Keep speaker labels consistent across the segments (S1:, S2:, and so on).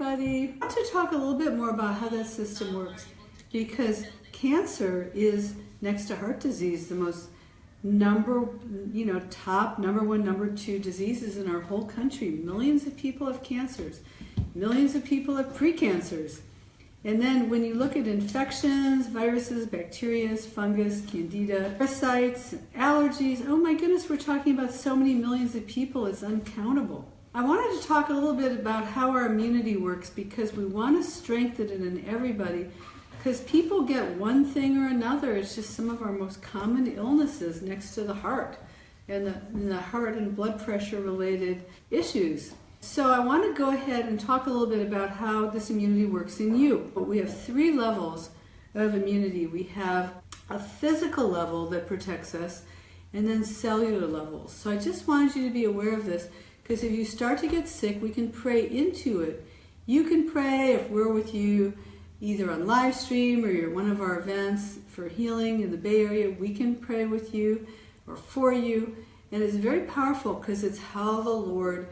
S1: everybody. I want to talk a little bit more about how that system works because cancer is next to heart disease the most number, you know, top number one, number two diseases in our whole country. Millions of people have cancers. Millions of people have precancers. And then when you look at infections, viruses, bacteria, fungus, candida, parasites, allergies, oh my goodness, we're talking about so many millions of people, it's uncountable. I wanted to talk a little bit about how our immunity works because we want to strengthen it in everybody because people get one thing or another. It's just some of our most common illnesses next to the heart and the, and the heart and blood pressure related issues. So I want to go ahead and talk a little bit about how this immunity works in you. But We have three levels of immunity. We have a physical level that protects us and then cellular levels. So I just wanted you to be aware of this because if you start to get sick, we can pray into it. You can pray if we're with you either on live stream or you're one of our events for healing in the Bay Area. We can pray with you or for you. And it's very powerful because it's how the Lord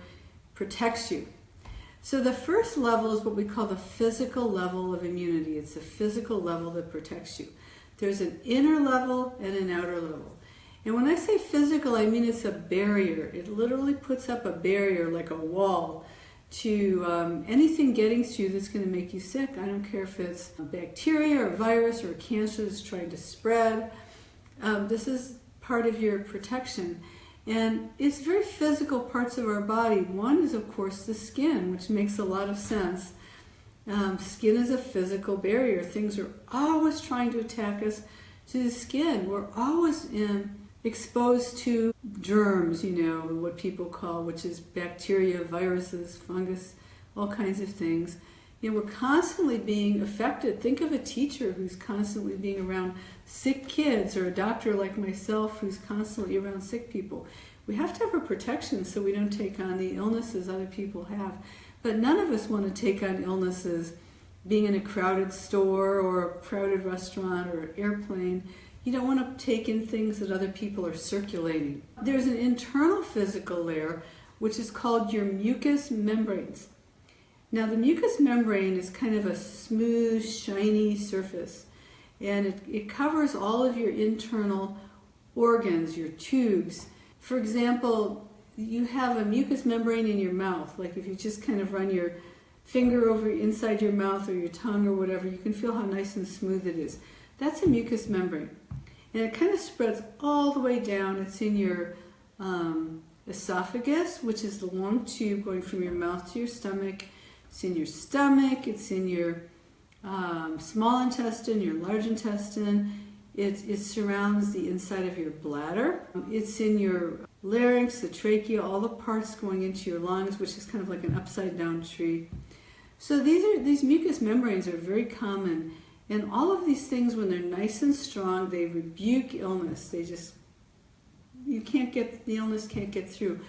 S1: protects you. So the first level is what we call the physical level of immunity. It's the physical level that protects you. There's an inner level and an outer level. And when I say physical, I mean it's a barrier. It literally puts up a barrier like a wall to um, anything getting to you that's going to make you sick. I don't care if it's bacteria or virus or cancer that's trying to spread. Um, this is part of your protection. And it's very physical parts of our body. One is, of course, the skin, which makes a lot of sense. Um, skin is a physical barrier. Things are always trying to attack us to the skin. We're always in exposed to germs, you know, what people call, which is bacteria, viruses, fungus, all kinds of things. You know, we're constantly being affected. Think of a teacher who's constantly being around sick kids or a doctor like myself who's constantly around sick people. We have to have a protection so we don't take on the illnesses other people have. But none of us want to take on illnesses being in a crowded store or a crowded restaurant or airplane you don't want to take in things that other people are circulating. There's an internal physical layer which is called your mucous membranes. Now the mucous membrane is kind of a smooth, shiny surface and it, it covers all of your internal organs, your tubes. For example, you have a mucous membrane in your mouth, like if you just kind of run your finger over inside your mouth or your tongue or whatever, you can feel how nice and smooth it is. That's a mucous membrane. And it kind of spreads all the way down. It's in your um, esophagus, which is the long tube going from your mouth to your stomach. It's in your stomach. It's in your um, small intestine, your large intestine. It, it surrounds the inside of your bladder. It's in your larynx, the trachea, all the parts going into your lungs, which is kind of like an upside down tree. So these are these mucous membranes are very common and all of these things, when they're nice and strong, they rebuke illness. They just, you can't get, the illness can't get through.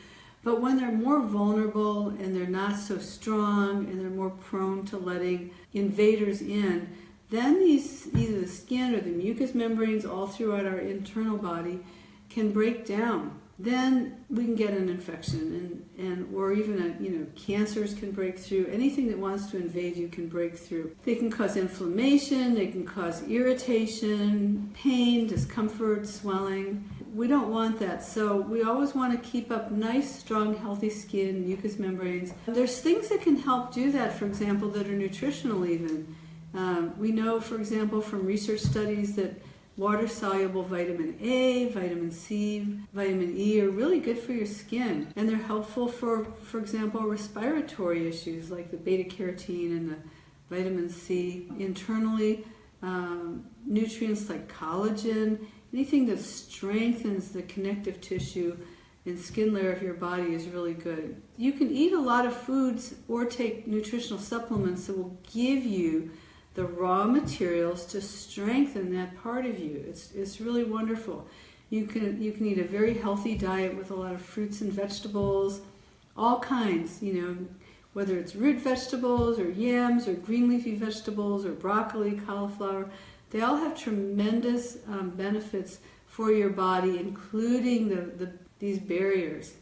S1: But when they're more vulnerable and they're not so strong and they're more prone to letting invaders in, then these, either the skin or the mucous membranes all throughout our internal body can break down then we can get an infection. And, and or even a, you know cancers can break through. Anything that wants to invade you can break through. They can cause inflammation. They can cause irritation pain discomfort swelling. We don't want that. So we always want to keep up nice strong healthy skin mucous membranes. There's things that can help do that for example that are nutritional even. Um, we know for example from research studies that Water-soluble vitamin A, vitamin C, vitamin E are really good for your skin. And they're helpful for, for example, respiratory issues like the beta-carotene and the vitamin C. Internally, um, nutrients like collagen, anything that strengthens the connective tissue and skin layer of your body is really good. You can eat a lot of foods or take nutritional supplements that will give you the raw materials to strengthen that part of you. It's, it's really wonderful. You can, you can eat a very healthy diet with a lot of fruits and vegetables, all kinds, you know, whether it's root vegetables or yams or green leafy vegetables or broccoli, cauliflower. They all have tremendous um, benefits for your body, including the, the, these barriers.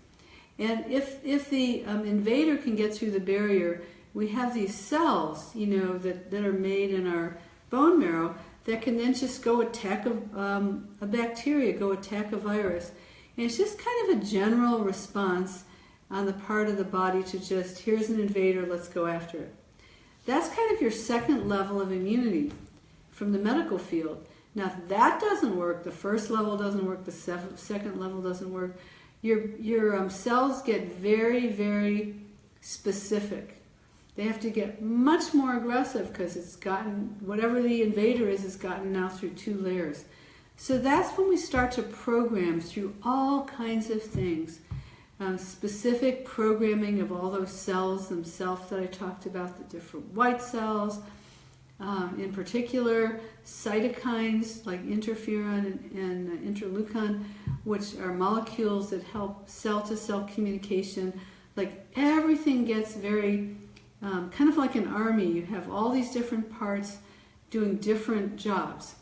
S1: And if, if the um, invader can get through the barrier, we have these cells, you know, that, that are made in our bone marrow that can then just go attack a, um, a bacteria, go attack a virus. And it's just kind of a general response on the part of the body to just, here's an invader, let's go after it. That's kind of your second level of immunity from the medical field. Now, if that doesn't work, the first level doesn't work, the second level doesn't work, your, your um, cells get very, very specific. They have to get much more aggressive because it's gotten, whatever the invader is, has gotten now through two layers. So that's when we start to program through all kinds of things. Um, specific programming of all those cells themselves that I talked about, the different white cells, um, in particular cytokines like interferon and, and interleukin, which are molecules that help cell-to-cell -cell communication. Like everything gets very um, kind of like an army. You have all these different parts doing different jobs.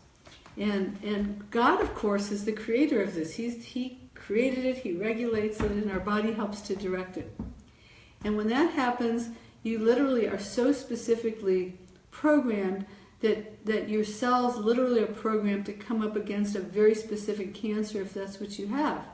S1: And, and God, of course, is the creator of this. He's, he created it, He regulates it, and our body helps to direct it. And when that happens, you literally are so specifically programmed that, that your cells literally are programmed to come up against a very specific cancer if that's what you have.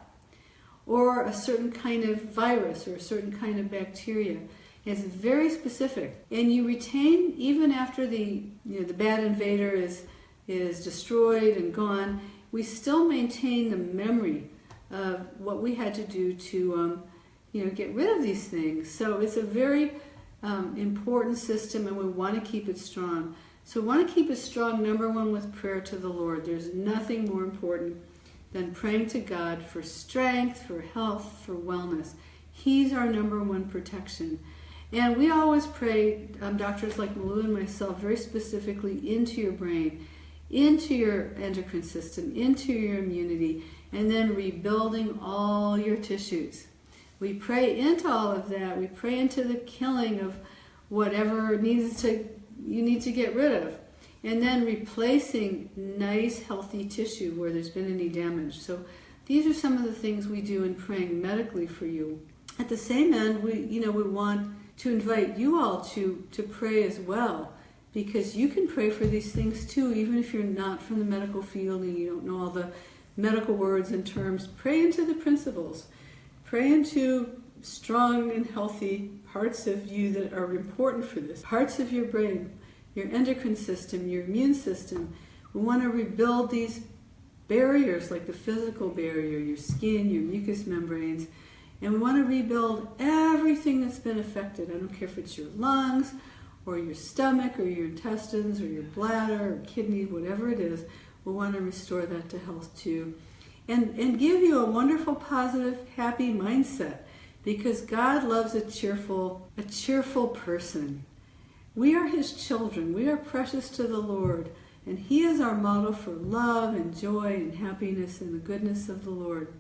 S1: Or a certain kind of virus or a certain kind of bacteria. It's very specific. And you retain, even after the, you know, the bad invader is, is destroyed and gone, we still maintain the memory of what we had to do to um, you know, get rid of these things. So it's a very um, important system and we want to keep it strong. So we want to keep it strong, number one, with prayer to the Lord. There's nothing more important than praying to God for strength, for health, for wellness. He's our number one protection. And we always pray, um, doctors like Malou and myself, very specifically into your brain, into your endocrine system, into your immunity, and then rebuilding all your tissues. We pray into all of that. We pray into the killing of whatever needs to you need to get rid of. And then replacing nice healthy tissue where there's been any damage. So these are some of the things we do in praying medically for you. At the same end, we you know we want to invite you all to, to pray as well because you can pray for these things too, even if you're not from the medical field and you don't know all the medical words and terms. Pray into the principles. Pray into strong and healthy parts of you that are important for this. Parts of your brain, your endocrine system, your immune system. We want to rebuild these barriers like the physical barrier, your skin, your mucous membranes, and we want to rebuild everything that's been affected. I don't care if it's your lungs or your stomach or your intestines or your bladder or kidney, whatever it is. We want to restore that to health too. And, and give you a wonderful, positive, happy mindset because God loves a cheerful, a cheerful person. We are his children. We are precious to the Lord. And he is our model for love and joy and happiness and the goodness of the Lord.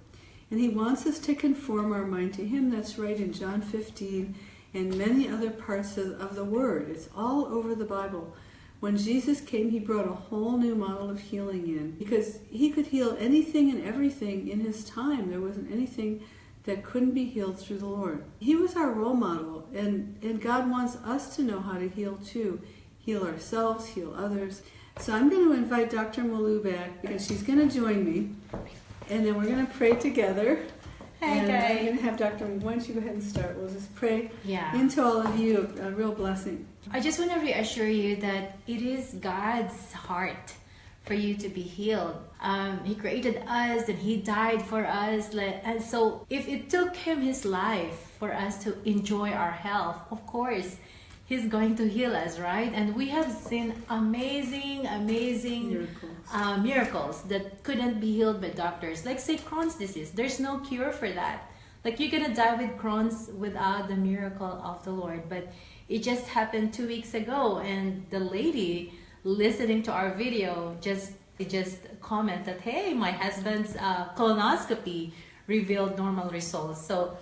S1: And he wants us to conform our mind to him. That's right in John 15 and many other parts of, of the Word. It's all over the Bible. When Jesus came, he brought a whole new model of healing in because he could heal anything and everything in his time. There wasn't anything that couldn't be healed through the Lord. He was our role model, and, and God wants us to know how to heal too. Heal ourselves, heal others. So I'm going to invite Dr. Malou back because she's going to join me and then we're going to pray together.
S2: Hey,
S1: and
S2: guys.
S1: I'm going to have Dr. Why don't you go ahead and start? We'll just pray
S2: yeah.
S1: into all of you a, a real blessing.
S2: I just want to reassure you that it is God's heart for you to be healed. Um, he created us and He died for us. And so, if it took Him His life for us to enjoy our health, of course, He's going to heal us, right? And we have seen amazing, amazing
S1: miracles,
S2: uh, miracles that couldn't be healed by doctors. Like, say, Crohn's disease, there's no cure for that. Like, you're gonna die with Crohn's without the miracle of the Lord. But it just happened two weeks ago, and the lady listening to our video just just commented, "Hey, my husband's uh, colonoscopy revealed normal results." So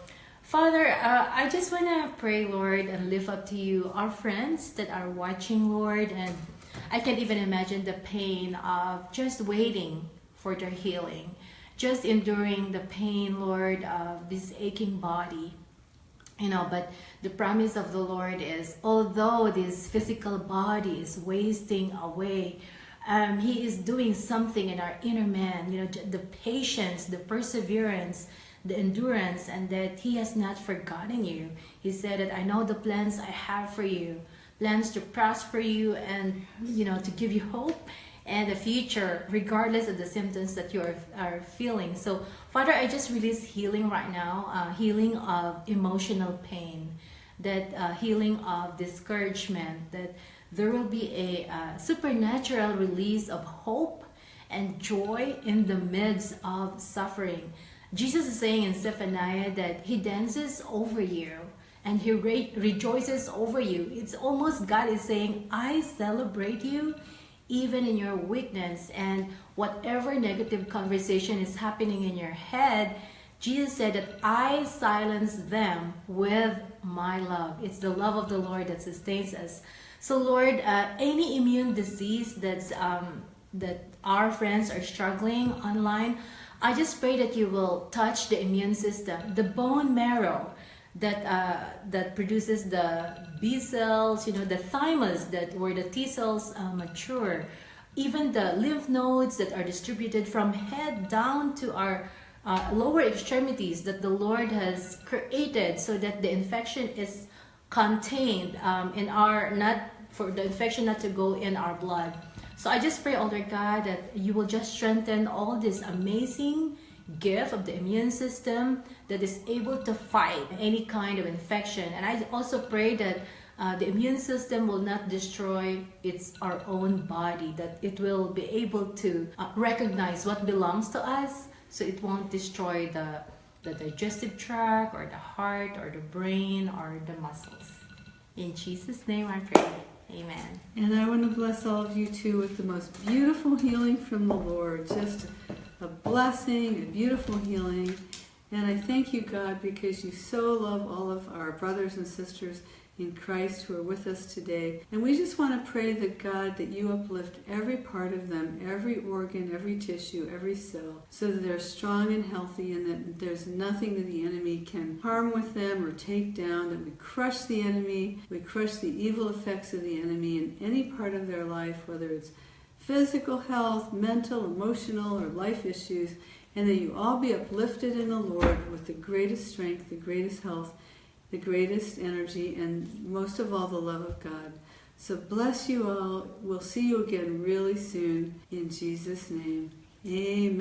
S2: Father, uh, I just want to pray, Lord, and lift up to you our friends that are watching, Lord. And I can't even imagine the pain of just waiting for their healing, just enduring the pain, Lord, of this aching body. you know but the promise of the lord is although this physical body is wasting away um, he is doing something in our inner man you know the patience the perseverance the endurance and that he has not forgotten you. He said that i know the plans i have for you plans to prosper you and you know to give you hope and the future regardless of the symptoms that you are, are feeling. So father i just release healing right now uh, healing of emotional pain that uh, healing of discouragement that there will be a uh, supernatural release of hope and joy in the midst of suffering jesus is saying in zephaniah that he dances over you and he re- rejoices over you. It's almost god is saying i celebrate you even in your weakness. And whatever negative conversation is happening in your head jesus said that i silence them with my love. It's the love of the lord that sustains us. So lord uh, any immune disease that's um, that our friends are struggling online i just pray that you will touch the immune system the bone marrow that uh, that produces the B cells, you know, the thymus that where the T cells uh, mature, even the lymph nodes that are distributed from head down to our uh, lower extremities that the Lord has created so that the infection is contained um, in our not for the infection not to go in our blood. So I just pray, Lord God, that you will just strengthen all this amazing gift of the immune system that is able to fight any kind of infection. And I also pray that uh, the immune system will not destroy its our own body, that it will be able to uh, recognize what belongs to us, so it won't destroy the the digestive tract or the heart or the brain or the muscles. In Jesus' name I pray. Amen.
S1: And I want to bless all of you too with the most beautiful healing from the Lord. Just a blessing, a beautiful healing. And I thank you, God, because you so love all of our brothers and sisters in Christ who are with us today. And we just want to pray that God, that you uplift every part of them, every organ, every tissue, every cell, so that they're strong and healthy and that there's nothing that the enemy can harm with them or take down, that we crush the enemy, we crush the evil effects of the enemy in any part of their life, whether it's physical health, mental, emotional, or life issues, and that you all be uplifted in the Lord with the greatest strength, the greatest health, the greatest energy, and most of all, the love of God. So bless you all. We'll see you again really soon in Jesus' name. Amen.